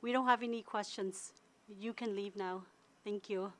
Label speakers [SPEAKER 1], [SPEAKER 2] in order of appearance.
[SPEAKER 1] We don't have any questions. You can leave now. Thank you.